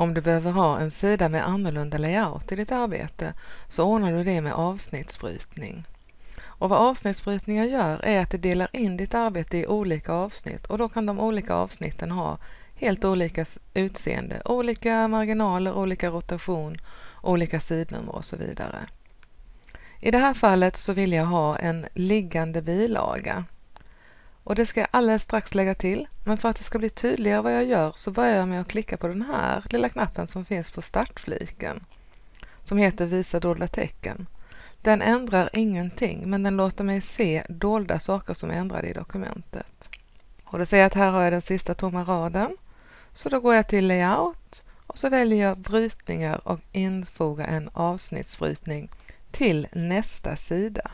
Om du behöver ha en sida med annorlunda layout i ditt arbete så ordnar du det med avsnittsbrytning. Och vad avsnittsbrytningar gör är att det delar in ditt arbete i olika avsnitt och då kan de olika avsnitten ha helt olika utseende, olika marginaler, olika rotation, olika sidnummer och så vidare. I det här fallet så vill jag ha en liggande bilaga. Och det ska jag alldeles strax lägga till, men för att det ska bli tydligare vad jag gör så börjar jag med att klicka på den här lilla knappen som finns på startfliken, som heter Visa dolda tecken. Den ändrar ingenting, men den låter mig se dolda saker som är ändrade i dokumentet. Och då ser jag att här har jag den sista tomma raden. Så då går jag till Layout och så väljer jag brytningar och infoga en avsnittsbrytning till nästa sida.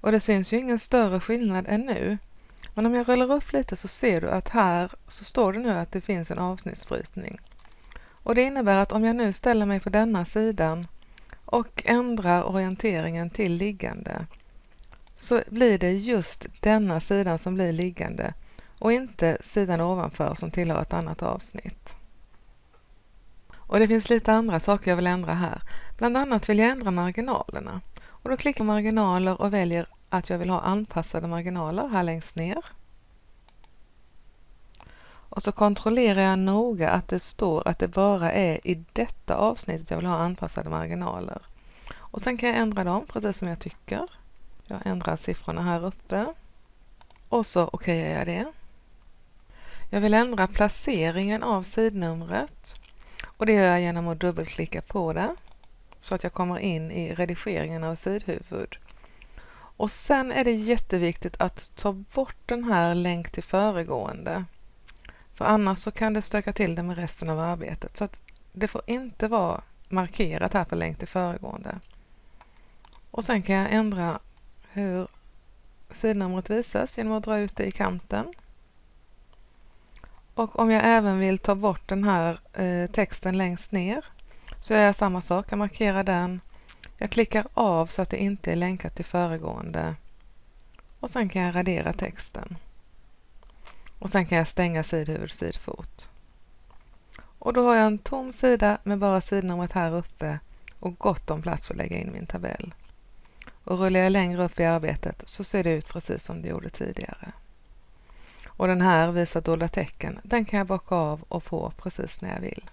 Och det syns ju ingen större skillnad ännu. Men om jag rullar upp lite så ser du att här så står det nu att det finns en avsnittsbrytning. Och det innebär att om jag nu ställer mig på denna sidan och ändrar orienteringen till liggande så blir det just denna sidan som blir liggande och inte sidan ovanför som tillhör ett annat avsnitt. Och det finns lite andra saker jag vill ändra här. Bland annat vill jag ändra marginalerna. Och då klickar jag marginaler och väljer att jag vill ha anpassade marginaler här längst ner. Och så kontrollerar jag noga att det står att det bara är i detta avsnittet jag vill ha anpassade marginaler. Och sen kan jag ändra dem precis som jag tycker. Jag ändrar siffrorna här uppe. Och så okejar jag det. Jag vill ändra placeringen av sidnumret. Och det gör jag genom att dubbelklicka på det så att jag kommer in i redigeringen av sidhuvud. Och sen är det jätteviktigt att ta bort den här länk till föregående. För annars så kan det stöka till det med resten av arbetet. Så att det får inte vara markerat här på länk till föregående. Och sen kan jag ändra hur sidnumret visas genom att dra ut det i kanten. Och om jag även vill ta bort den här eh, texten längst ner så gör jag samma sak. Jag markerar den. Jag klickar av så att det inte är länkat till föregående. Och sen kan jag radera texten. Och sen kan jag stänga sidhuvud sidfot. Och då har jag en tom sida med bara sidnumret här uppe och gott om plats att lägga in min tabell. Och rullar jag längre upp i arbetet så ser det ut precis som det gjorde tidigare. Och den här visar dolda tecken, den kan jag bocka av och på precis när jag vill.